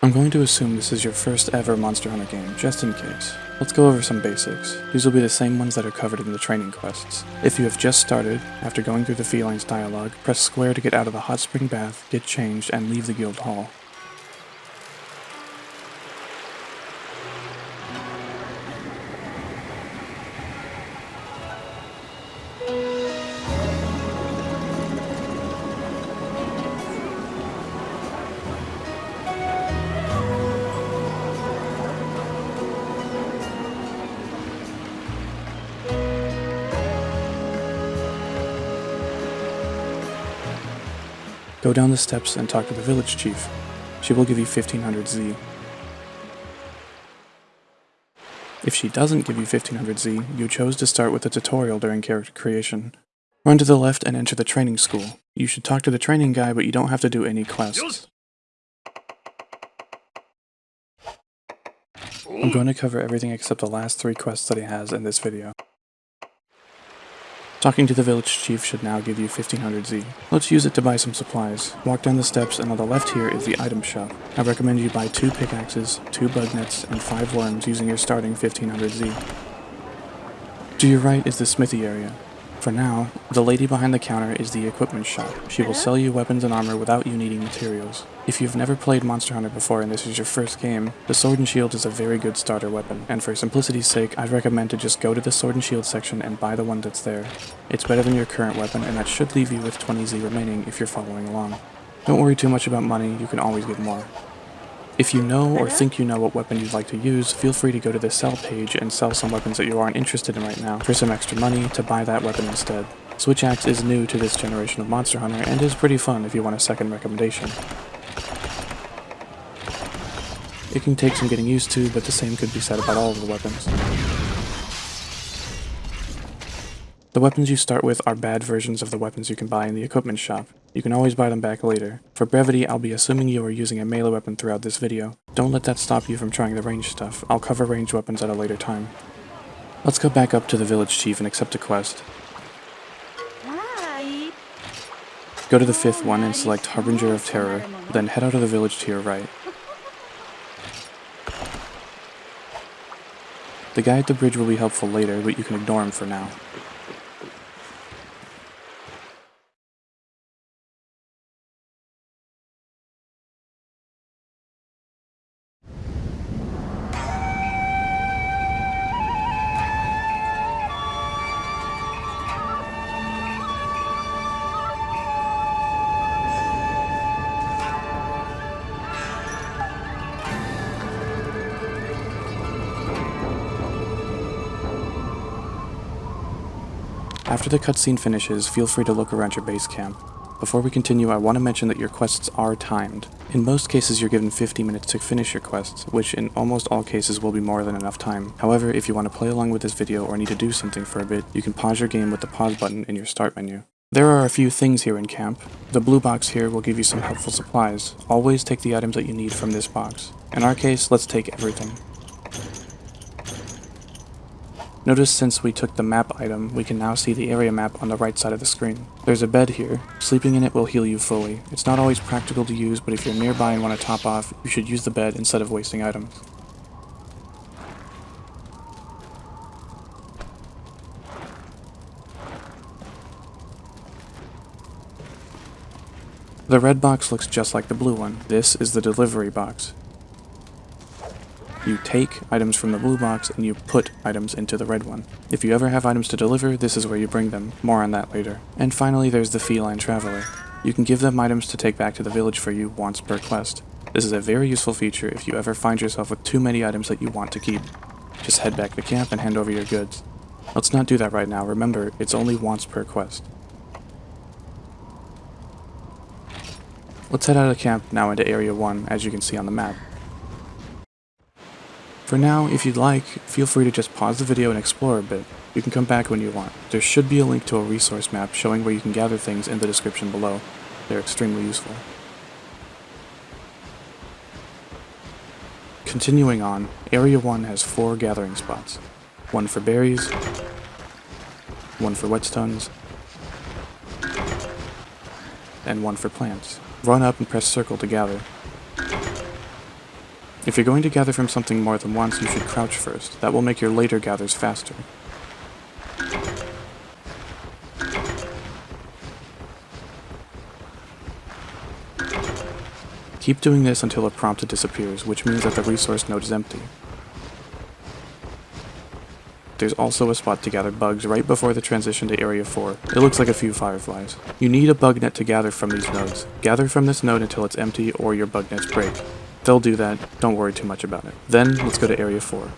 I'm going to assume this is your first ever Monster Hunter game, just in case. Let's go over some basics. These will be the same ones that are covered in the training quests. If you have just started, after going through the Felines dialogue, press square to get out of the hot spring bath, get changed, and leave the guild hall. Go down the steps and talk to the village chief. She will give you 1500 Z. If she doesn't give you 1500 Z, you chose to start with a tutorial during character creation. Run to the left and enter the training school. You should talk to the training guy, but you don't have to do any quests. I'm going to cover everything except the last three quests that he has in this video. Talking to the village chief should now give you 1500 Z. Let's use it to buy some supplies. Walk down the steps and on the left here is the item shop. I recommend you buy 2 pickaxes, 2 bug nets, and 5 worms using your starting 1500 Z. To your right is the smithy area. For now, the lady behind the counter is the equipment shop. She will uh-huh. sell you weapons and armor without you needing materials. If you've never played Monster Hunter before and this is your first game, the Sword and Shield is a very good starter weapon, and for simplicity's sake, I'd recommend to just go to the Sword and Shield section and buy the one that's there. It's better than your current weapon, and that should leave you with 20Z remaining if you're following along. Don't worry too much about money, you can always get more. If you know or uh-huh. think you know what weapon you'd like to use, feel free to go to the sell page and sell some weapons that you aren't interested in right now for some extra money to buy that weapon instead. Switch Axe is new to this generation of Monster Hunter and is pretty fun if you want a second recommendation. It can take some getting used to, but the same could be said about all of the weapons. The weapons you start with are bad versions of the weapons you can buy in the equipment shop. You can always buy them back later. For brevity, I'll be assuming you are using a melee weapon throughout this video. Don't let that stop you from trying the range stuff. I'll cover range weapons at a later time. Let's go back up to the village chief and accept a quest. Go to the fifth one and select Harbinger of Terror, then head out of the village to your right. The guy at the bridge will be helpful later, but you can ignore him for now. After the cutscene finishes, feel free to look around your base camp. Before we continue, I want to mention that your quests are timed. In most cases, you're given 50 minutes to finish your quests, which in almost all cases will be more than enough time. However, if you want to play along with this video or need to do something for a bit, you can pause your game with the pause button in your start menu. There are a few things here in camp. The blue box here will give you some helpful supplies. Always take the items that you need from this box. In our case, let's take everything. Notice since we took the map item, we can now see the area map on the right side of the screen. There's a bed here. Sleeping in it will heal you fully. It's not always practical to use, but if you're nearby and want to top off, you should use the bed instead of wasting items. The red box looks just like the blue one. This is the delivery box. You take items from the blue box and you put items into the red one. If you ever have items to deliver, this is where you bring them. More on that later. And finally, there's the Feline Traveler. You can give them items to take back to the village for you once per quest. This is a very useful feature if you ever find yourself with too many items that you want to keep. Just head back to camp and hand over your goods. Let's not do that right now, remember, it's only once per quest. Let's head out of camp now into Area 1, as you can see on the map. For now, if you'd like, feel free to just pause the video and explore a bit. You can come back when you want. There should be a link to a resource map showing where you can gather things in the description below. They're extremely useful. Continuing on, Area 1 has four gathering spots. One for berries, one for whetstones, and one for plants. Run up and press circle to gather. If you're going to gather from something more than once, you should crouch first. That will make your later gathers faster. Keep doing this until a prompt disappears, which means that the resource node is empty. There's also a spot to gather bugs right before the transition to Area 4. It looks like a few fireflies. You need a bug net to gather from these nodes. Gather from this node until it's empty or your bug nets break. They'll do that, don't worry too much about it. Then, let's go to Area 4.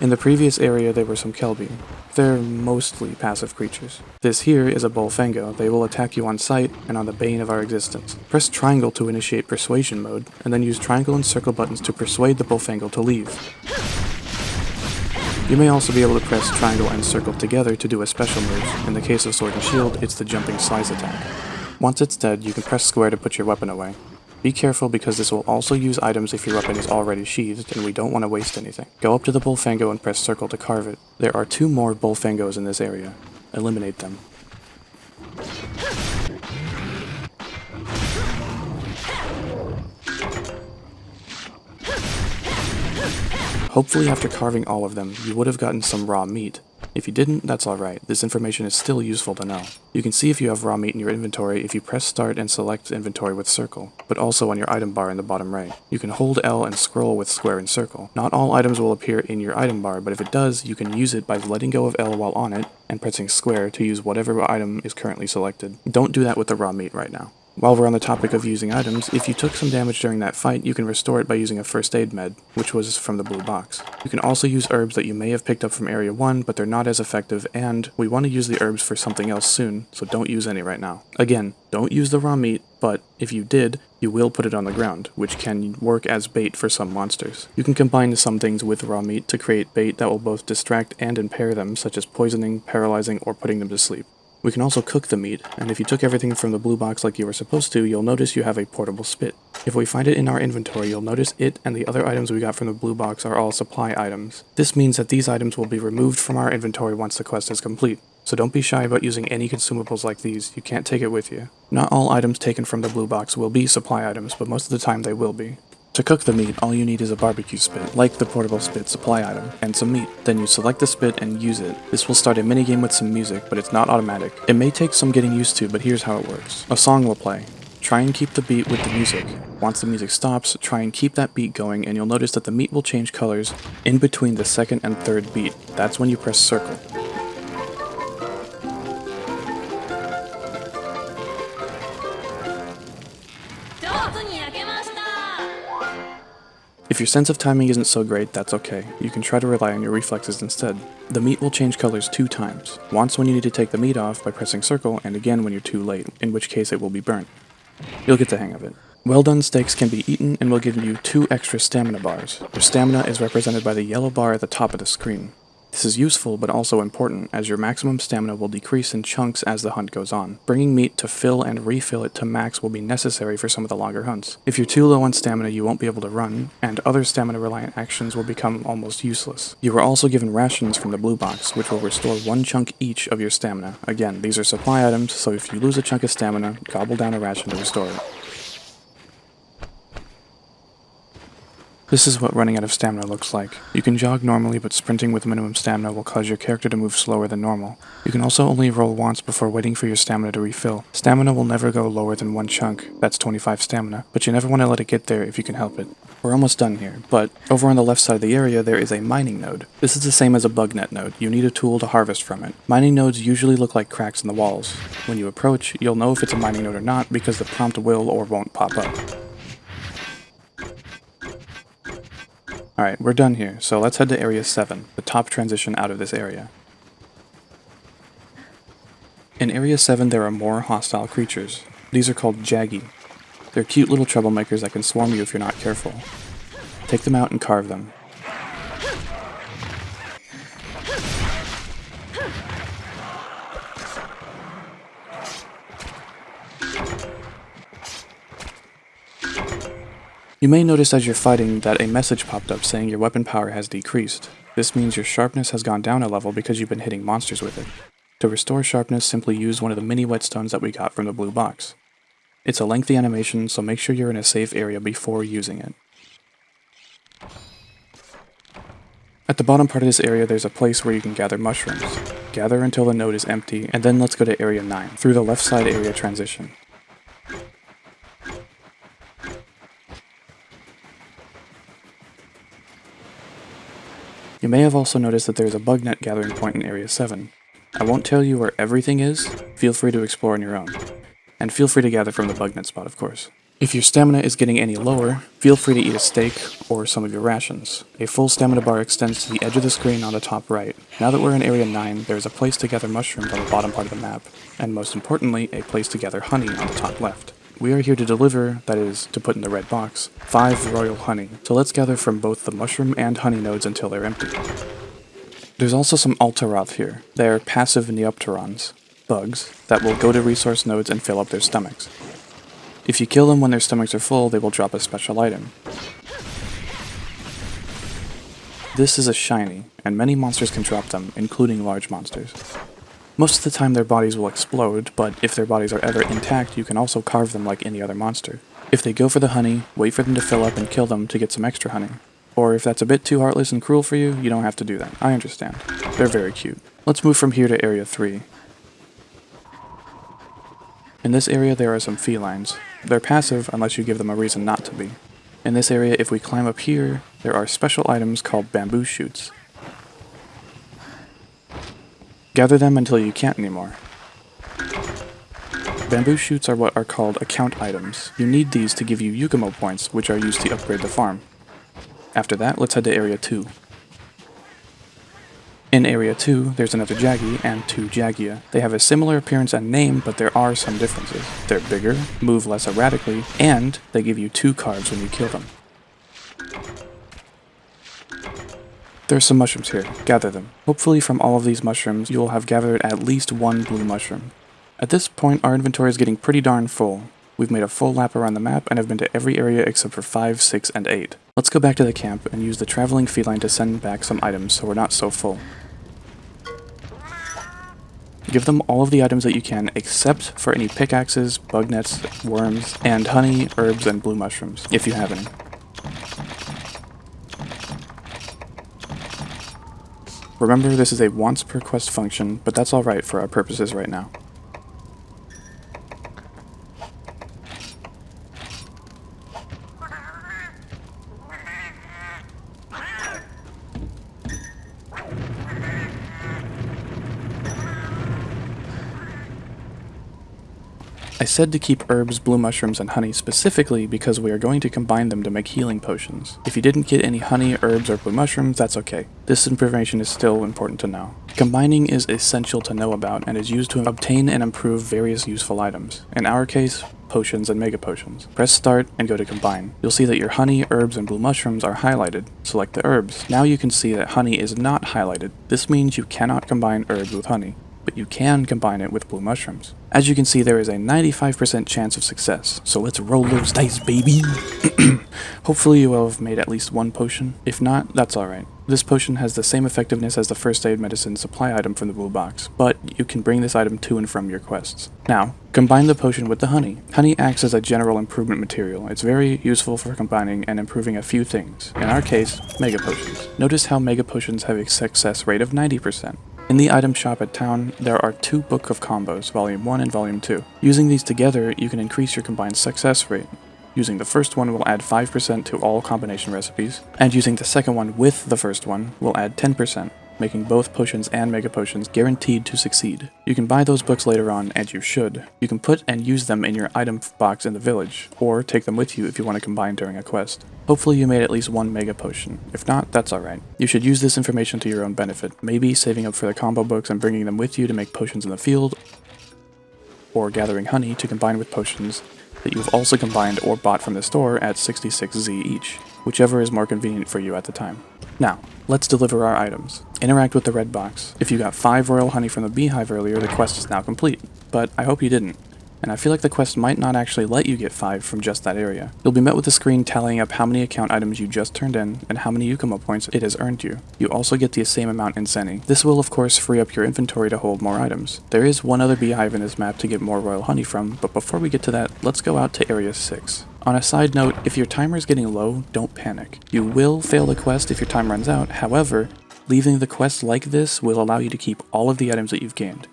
In the previous area there were some Kelbi. They're mostly passive creatures. This here is a Bullfango. They will attack you on sight and on the bane of our existence. Press triangle to initiate persuasion mode, and then use triangle and circle buttons to persuade the Bullfango to leave. You may also be able to press triangle and circle together to do a special move. In the case of Sword and Shield, it's the jumping slice attack. Once it's dead, you can press square to put your weapon away. Be careful because this will also use items if your weapon is already sheathed and we don't want to waste anything. Go up to the Bullfango and press circle to carve it. There are two more Bullfangos in this area. Eliminate them. Hopefully after carving all of them, you would have gotten some raw meat. If you didn't, that's alright, this information is still useful to know. You can see if you have raw meat in your inventory if you press start and select inventory with circle, but also on your item bar in the bottom right. You can hold L and scroll with square and circle. Not all items will appear in your item bar, but if it does, you can use it by letting go of L while on it, and pressing square to use whatever item is currently selected. Don't do that with the raw meat right now. While we're on the topic of using items, if you took some damage during that fight, you can restore it by using a first aid med, which was from the blue box. You can also use herbs that you may have picked up from area 1, but they're not as effective, and we want to use the herbs for something else soon, so don't use any right now. Again, don't use the raw meat, but if you did, you will put it on the ground, which can work as bait for some monsters. You can combine some things with raw meat to create bait that will both distract and impair them, such as poisoning, paralyzing, or putting them to sleep. We can also cook the meat, and if you took everything from the blue box like you were supposed to, you'll notice you have a portable spit. If we find it in our inventory, you'll notice it and the other items we got from the blue box are all supply items. This means that these items will be removed from our inventory once the quest is complete. So don't be shy about using any consumables like these, you can't take it with you. Not all items taken from the blue box will be supply items, but most of the time they will be. To cook the meat, all you need is a barbecue spit, like the portable spit supply item, and some meat. Then you select the spit and use it. This will start a minigame with some music, but it's not automatic. It may take some getting used to, but here's how it works. A song will play. Try and keep the beat with the music. Once the music stops, try and keep that beat going and you'll notice that the meat will change colors in between the second and third beat. That's when you press circle. If your sense of timing isn't so great, that's okay. You can try to rely on your reflexes instead. The meat will change colors two times. Once when you need to take the meat off by pressing circle, and again when you're too late, in which case it will be burnt. You'll get the hang of it. Well done steaks can be eaten and will give you two extra stamina bars. Your stamina is represented by the yellow bar at the top of the screen. This is useful but also important, as your maximum stamina will decrease in chunks as the hunt goes on. Bringing meat to fill and refill it to max will be necessary for some of the longer hunts. If you're too low on stamina you won't be able to run, and other stamina reliant actions will become almost useless. You are also given rations from the blue box, which will restore one chunk each of your stamina. Again, these are supply items, so if you lose a chunk of stamina, gobble down a ration to restore it. This is what running out of stamina looks like. You can jog normally, but sprinting with minimum stamina will cause your character to move slower than normal. You can also only roll once before waiting for your stamina to refill. Stamina will never go lower than one chunk, that's 25 stamina, but you never want to let it get there if you can help it. We're almost done here, but over on the left side of the area there is a mining node. This is the same as a bug net node, you need a tool to harvest from it. Mining nodes usually look like cracks in the walls. When you approach, you'll know if it's a mining node or not because the prompt will or won't pop up. Alright, we're done here, so let's head to Area 7, the top transition out of this area. In Area 7 there are more hostile creatures. These are called Jaggi. They're cute little troublemakers that can swarm you if you're not careful. Take them out and carve them. You may notice as you're fighting that a message popped up saying your weapon power has decreased. This means your sharpness has gone down a level because you've been hitting monsters with it. To restore sharpness, simply use one of the mini whetstones that we got from the blue box. It's a lengthy animation, so make sure you're in a safe area before using it. At the bottom part of this area, there's a place where you can gather mushrooms. Gather until the node is empty, and then let's go to area 9, through the left side area transition. You may have also noticed that there's a bug net gathering point in Area 7. I won't tell you where everything is, feel free to explore on your own. And feel free to gather from the bug net spot, of course. If your stamina is getting any lower, feel free to eat a steak or some of your rations. A full stamina bar extends to the edge of the screen on the top right. Now that we're in Area 9, there is a place to gather mushrooms on the bottom part of the map, and most importantly, a place to gather honey on the top left. We are here to deliver, that is, to put in the red box, 5 royal honey, so let's gather from both the mushroom and honey nodes until they're empty. There's also some Altaroth here. They are passive Neopterons, bugs, that will go to resource nodes and fill up their stomachs. If you kill them when their stomachs are full, they will drop a special item. This is a shiny, and many monsters can drop them, including large monsters. Most of the time their bodies will explode, but if their bodies are ever intact, you can also carve them like any other monster. If they go for the honey, wait for them to fill up and kill them to get some extra honey. Or if that's a bit too heartless and cruel for you, you don't have to do that. I understand. They're very cute. Let's move from here to Area 3. In this area there are some felines. They're passive unless you give them a reason not to be. In this area, if we climb up here, there are special items called bamboo shoots. Gather them until you can't anymore. Bamboo shoots are what are called account items. You need these to give you Yukumo points, which are used to upgrade the farm. After that, let's head to Area 2. In Area 2, there's another Jaggi and two Jaggia. They have a similar appearance and name, but there are some differences. They're bigger, move less erratically, and they give you two cards when you kill them. There's some mushrooms here. Gather them. Hopefully from all of these mushrooms, you will have gathered at least one blue mushroom. At this point, our inventory is getting pretty darn full. We've made a full lap around the map and have been to every area except for 5, 6, and 8. Let's go back to the camp and use the traveling feline to send back some items so we're not so full. Give them all of the items that you can except for any pickaxes, bug nets, worms, and honey, herbs, and blue mushrooms, if you have any. Remember, this is a once per quest function, but that's alright for our purposes right now. Said to keep herbs, blue mushrooms, and honey specifically because we are going to combine them to make healing potions. If you didn't get any honey, herbs, or blue mushrooms, that's okay. This information is still important to know. Combining is essential to know about and is used to obtain and improve various useful items. In our case, potions and mega potions. Press start and go to combine. You'll see that your honey, herbs, and blue mushrooms are highlighted. Select the herbs. Now you can see that honey is not highlighted. This means you cannot combine herbs with honey but you can combine it with blue mushrooms. As you can see, there is a 95% chance of success, so let's roll those dice, baby! Hopefully you will have made at least one potion. If not, that's alright. This potion has the same effectiveness as the first aid medicine supply item from the blue box, but you can bring this item to and from your quests. Now, combine the potion with the honey. Honey acts as a general improvement material. It's very useful for combining and improving a few things. In our case, mega potions. Notice how mega potions have a success rate of 90%. In the item shop at town, there are two Book of Combos, Volume 1 and Volume 2. Using these together, you can increase your combined success rate. Using the first one will add 5% to all combination recipes, and using the second one with the first one will add 10% making both potions and mega potions guaranteed to succeed. You can buy those books later on, and you should. You can put and use them in your item box in the village, or take them with you if you want to combine during a quest. Hopefully you made at least one mega potion. If not, that's alright. You should use this information to your own benefit, maybe saving up for the combo books and bringing them with you to make potions in the field, or gathering honey to combine with potions that you've also combined or bought from the store at 66Z each, whichever is more convenient for you at the time. Now, let's deliver our items. Interact with the red box. If you got 5 royal honey from the beehive earlier, the quest is now complete, but I hope you didn't. and I feel like the quest might not actually let you get 5 from just that area. You'll be met with a screen tallying up how many account items you just turned in and how many Yukumo points it has earned you. You also get the same amount in zenny. This will of course free up your inventory to hold more items. There is one other beehive in this map to get more royal honey from, but before we get to that, let's go out to area 6. On a side note, if your timer is getting low, don't panic. You will fail the quest if your time runs out, however, leaving the quest like this will allow you to keep all of the items that you've gained.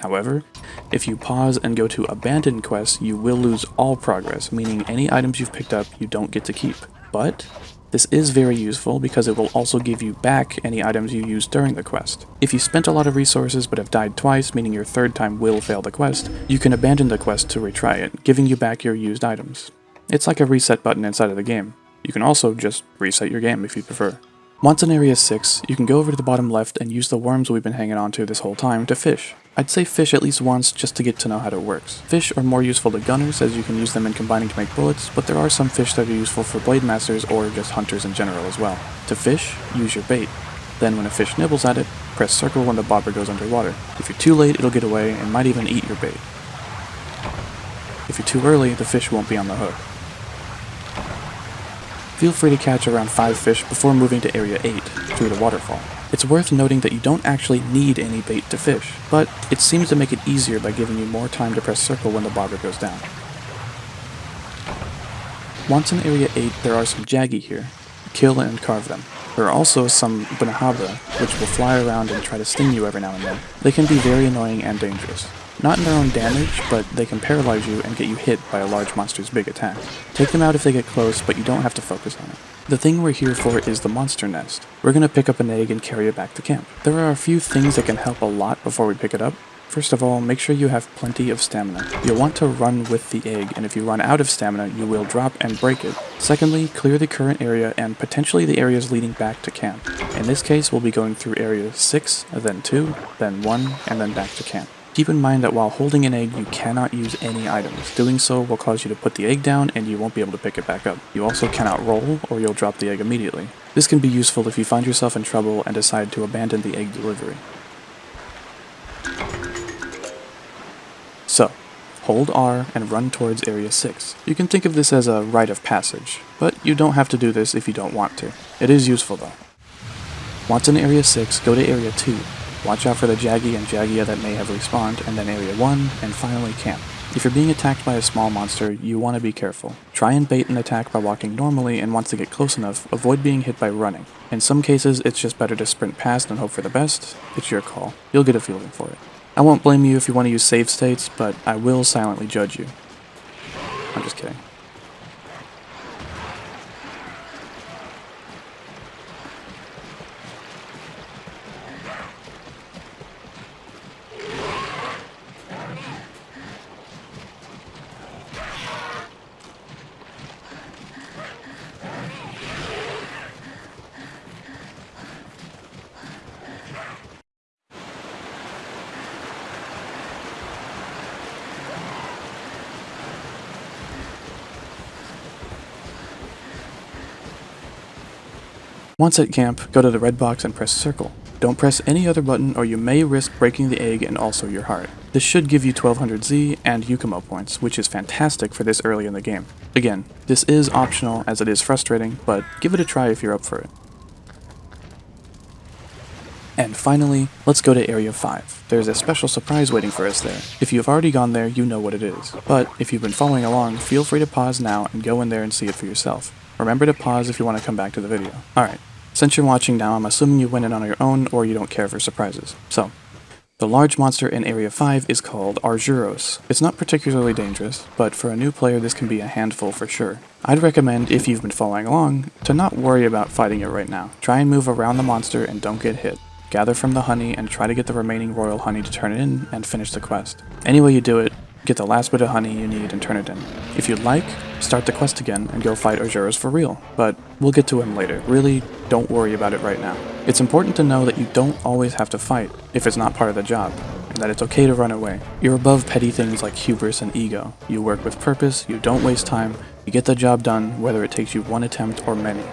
However, if you pause and go to abandon quests, you will lose all progress, meaning any items you've picked up you don't get to keep. But this is very useful because it will also give you back any items you used during the quest. If you spent a lot of resources but have died twice, meaning your third time will fail the quest, you can abandon the quest to retry it, giving you back your used items. It's like a reset button inside of the game. You can also just reset your game if you prefer. Once in Area 6, you can go over to the bottom left and use the worms we've been hanging onto this whole time to fish. I'd say fish at least once just to get to know how it works. Fish are more useful to gunners as you can use them in combining to make bullets, but there are some fish that are useful for blade masters or just hunters in general as well. To fish, use your bait. Then when a fish nibbles at it, press circle when the bobber goes underwater. If you're too late, it'll get away and might even eat your bait. If you're too early, the fish won't be on the hook. Feel free to catch around 5 fish before moving to Area 8, through the waterfall. It's worth noting that you don't actually need any bait to fish, but it seems to make it easier by giving you more time to press circle when the bobber goes down. Once in Area 8, there are some Jaggi here. Kill and carve them. There are also some Bnahabra, which will fly around and try to sting you every now and then. They can be very annoying and dangerous. Not in their own damage, but they can paralyze you and get you hit by a large monster's big attack. Take them out if they get close, but you don't have to focus on it. The thing we're here for is the monster nest. We're gonna pick up an egg and carry it back to camp. There are a few things that can help a lot before we pick it up. First of all, make sure you have plenty of stamina. You'll want to run with the egg, and if you run out of stamina, you will drop and break it. Secondly, clear the current area and potentially the areas leading back to camp. In this case, we'll be going through area 6, then 2, then 1, and then back to camp. Keep in mind that while holding an egg, you cannot use any items. Doing so will cause you to put the egg down and you won't be able to pick it back up. You also cannot roll or you'll drop the egg immediately. This can be useful if you find yourself in trouble and decide to abandon the egg delivery. So, hold R and run towards Area 6. You can think of this as a rite of passage, but you don't have to do this if you don't want to. It is useful though. Once in Area 6, go to Area 2, Watch out for the Jaggi and Jaggia that may have respawned, and then Area 1, and finally camp. If you're being attacked by a small monster, you want to be careful. Try and bait an attack by walking normally, and once they get close enough, avoid being hit by running. In some cases, it's just better to sprint past and hope for the best. It's your call. You'll get a feeling for it. I won't blame you if you want to use save states, but I will silently judge you. I'm just kidding. Once at camp, go to the red box and press circle. Don't press any other button or you may risk breaking the egg and also your heart. This should give you 1200 Z and Yukumo points, which is fantastic for this early in the game. Again, this is optional as it is frustrating, but give it a try if you're up for it. And finally, let's go to Area 5. There's a special surprise waiting for us there. If you've already gone there, you know what it is. But if you've been following along, feel free to pause now and go in there and see it for yourself. Remember to pause if you want to come back to the video. Alright, since you're watching now, I'm assuming you went in on your own or you don't care for surprises. So, the large monster in Area 5 is called Arzuros. It's not particularly dangerous, but for a new player this can be a handful for sure. I'd recommend, if you've been following along, to not worry about fighting it right now. Try and move around the monster and don't get hit. Gather from the honey and try to get the remaining royal honey to turn it in and finish the quest. Any way you do it, get the last bit of honey you need and turn it in. If you'd like, start the quest again and go fight Arzuros for real, but we'll get to him later. Really, don't worry about it right now. It's important to know that you don't always have to fight if it's not part of the job, and that it's okay to run away. You're above petty things like hubris and ego. You work with purpose, you don't waste time, you get the job done whether it takes you one attempt or many.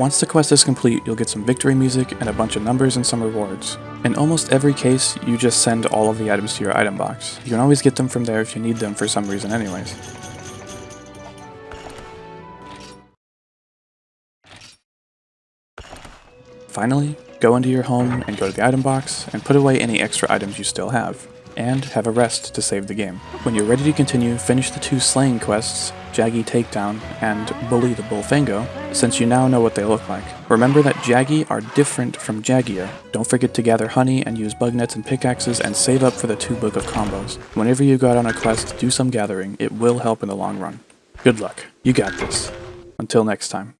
Once the quest is complete, you'll get some victory music and a bunch of numbers and some rewards. In almost every case, you just send all of the items to your item box. You can always get them from there if you need them for some reason anyways. Finally, go into your home and go to the item box and put away any extra items you still have, and have a rest to save the game. When you're ready to continue, finish the two slaying quests, Jaggi Takedown and Bully the Bullfango, since you now know what they look like. Remember that Jaggi are different from Jaggia. Don't forget to gather honey and use bug nets and pickaxes and save up for the two book of combos. Whenever you go out on a quest, do some gathering, it will help in the long run. Good luck, you got this. Until next time.